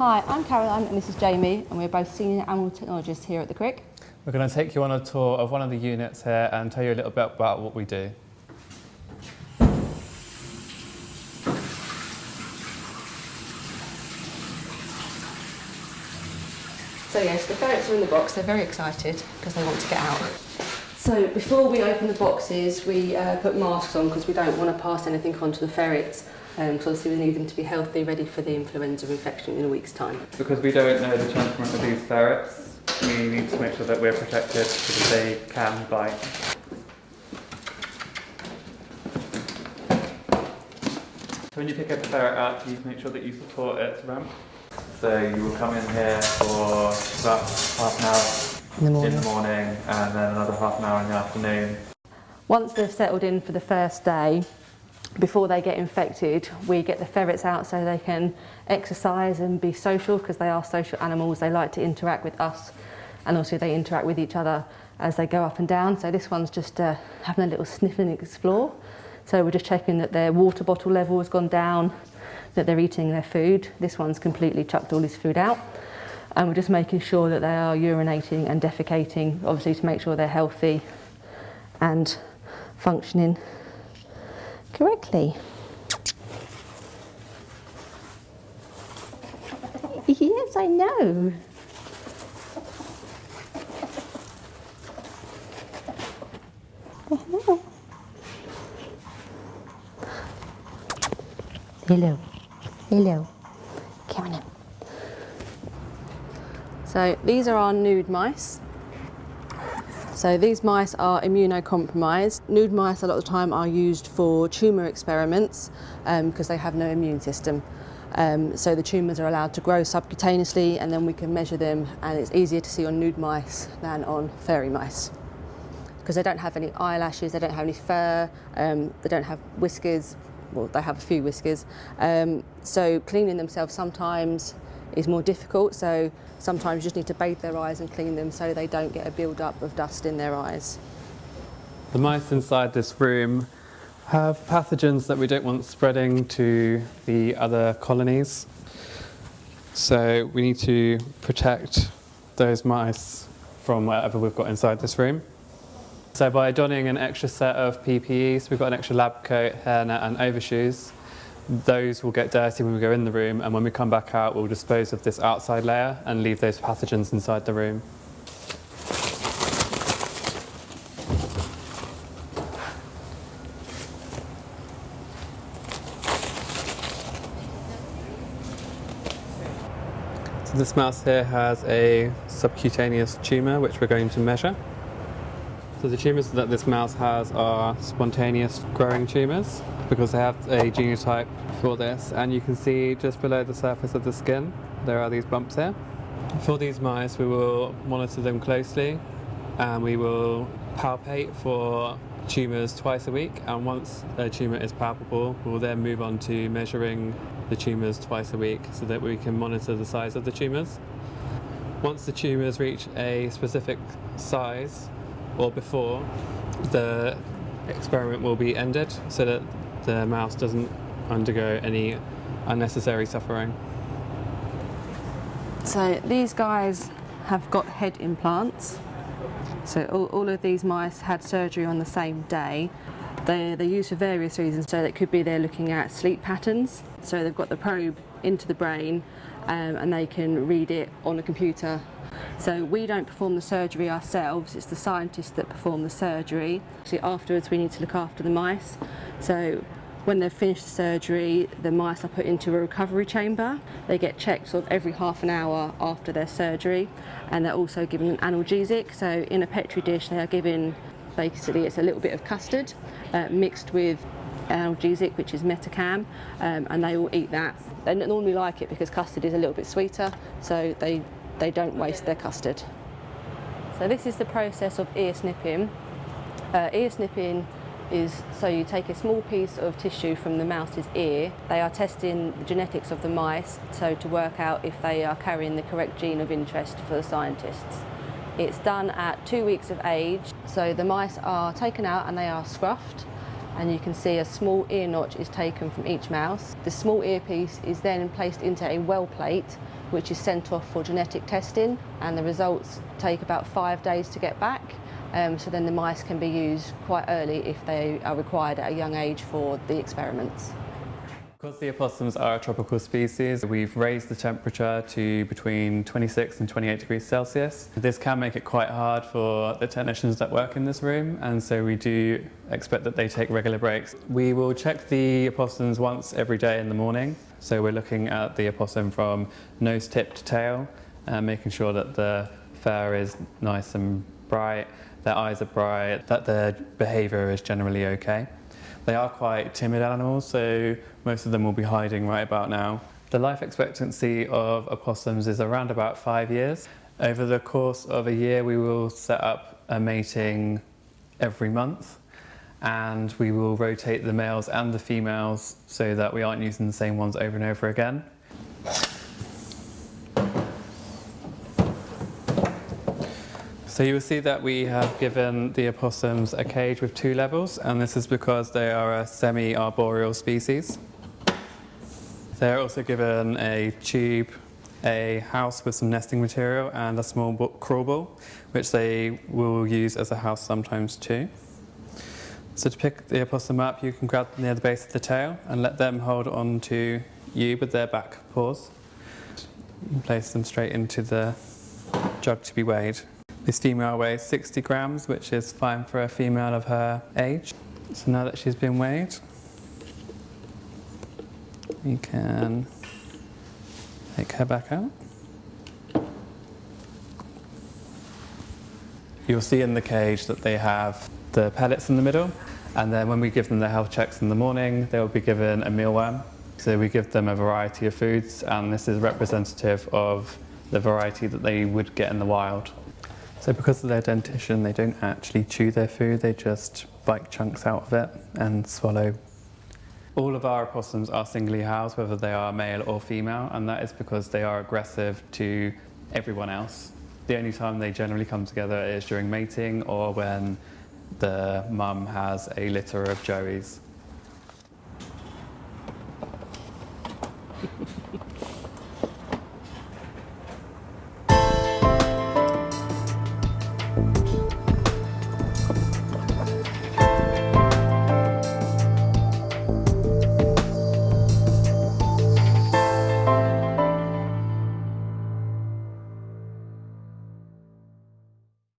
Hi, I'm Caroline and this is Jamie and we're both senior animal technologists here at the Crick. We're going to take you on a tour of one of the units here and tell you a little bit about what we do. So yes, the ferrets are in the box. They're very excited because they want to get out. So before we open the boxes, we uh, put masks on because we don't want to pass anything on to the ferrets. Because um, obviously we need them to be healthy, ready for the influenza infection in a week's time. Because we don't know the temperament of these ferrets, we need to make sure that we're protected because they can bite. So when you pick up a ferret up, you make sure that you support its ramp. So you will come in here for about half an hour in the morning, in the morning and then another half an hour in the afternoon. Once they've settled in for the first day, before they get infected, we get the ferrets out so they can exercise and be social because they are social animals. They like to interact with us and also they interact with each other as they go up and down. So this one's just uh, having a little sniff and explore. So we're just checking that their water bottle level has gone down, that they're eating their food. This one's completely chucked all his food out. And we're just making sure that they are urinating and defecating, obviously to make sure they're healthy and functioning correctly. Yes, I know. Hello. Hello. Come on in. So these are our nude mice. So these mice are immunocompromised. Nude mice a lot of the time are used for tumour experiments because um, they have no immune system. Um, so the tumours are allowed to grow subcutaneously and then we can measure them and it's easier to see on nude mice than on furry mice because they don't have any eyelashes, they don't have any fur, um, they don't have whiskers, well, they have a few whiskers. Um, so cleaning themselves sometimes is more difficult. So sometimes you just need to bathe their eyes and clean them so they don't get a build-up of dust in their eyes. The mice inside this room have pathogens that we don't want spreading to the other colonies. So we need to protect those mice from whatever we've got inside this room. So by donning an extra set of PPE, so we've got an extra lab coat, hairnet and overshoes, those will get dirty when we go in the room and when we come back out we'll dispose of this outside layer and leave those pathogens inside the room. So this mouse here has a subcutaneous tumour which we're going to measure. So the tumours that this mouse has are spontaneous growing tumours because they have a genotype for this and you can see just below the surface of the skin there are these bumps here. For these mice we will monitor them closely and we will palpate for tumours twice a week and once a tumour is palpable we'll then move on to measuring the tumours twice a week so that we can monitor the size of the tumours. Once the tumours reach a specific size or before, the experiment will be ended so that the mouse doesn't undergo any unnecessary suffering. So these guys have got head implants. So all, all of these mice had surgery on the same day. They, they're used for various reasons, so it could be they're looking at sleep patterns. So they've got the probe into the brain um, and they can read it on a computer so we don't perform the surgery ourselves, it's the scientists that perform the surgery. So afterwards we need to look after the mice. So when they've finished the surgery, the mice are put into a recovery chamber. They get checked sort of every half an hour after their surgery and they're also given an analgesic. So in a Petri dish they are given, basically it's a little bit of custard uh, mixed with analgesic which is Metacam um, and they will eat that. They normally like it because custard is a little bit sweeter so they they don't waste their custard. So this is the process of ear snipping. Uh, ear snipping is so you take a small piece of tissue from the mouse's ear. They are testing the genetics of the mice so to work out if they are carrying the correct gene of interest for the scientists. It's done at two weeks of age. So the mice are taken out and they are scruffed and you can see a small ear notch is taken from each mouse. The small earpiece is then placed into a well plate which is sent off for genetic testing and the results take about five days to get back. Um, so then the mice can be used quite early if they are required at a young age for the experiments. Because the opossums are a tropical species, we've raised the temperature to between 26 and 28 degrees Celsius. This can make it quite hard for the technicians that work in this room, and so we do expect that they take regular breaks. We will check the opossums once every day in the morning. So we're looking at the opossum from nose tip to tail, and making sure that the fur is nice and bright, their eyes are bright, that their behaviour is generally okay. They are quite timid animals, so most of them will be hiding right about now. The life expectancy of opossums is around about five years. Over the course of a year, we will set up a mating every month and we will rotate the males and the females so that we aren't using the same ones over and over again. So you will see that we have given the opossums a cage with two levels and this is because they are a semi-arboreal species. They're also given a tube, a house with some nesting material and a small crawl ball which they will use as a house sometimes too. So to pick the opossum up you can grab near the base of the tail and let them hold on to you with their back paws and place them straight into the jug to be weighed. This female weighs 60 grams, which is fine for a female of her age. So now that she's been weighed, we can take her back out. You'll see in the cage that they have the pellets in the middle, and then when we give them their health checks in the morning, they will be given a mealworm. So we give them a variety of foods, and this is representative of the variety that they would get in the wild. So because of their dentition, they don't actually chew their food, they just bite chunks out of it and swallow. All of our opossums are singly housed, whether they are male or female, and that is because they are aggressive to everyone else. The only time they generally come together is during mating or when the mum has a litter of joeys.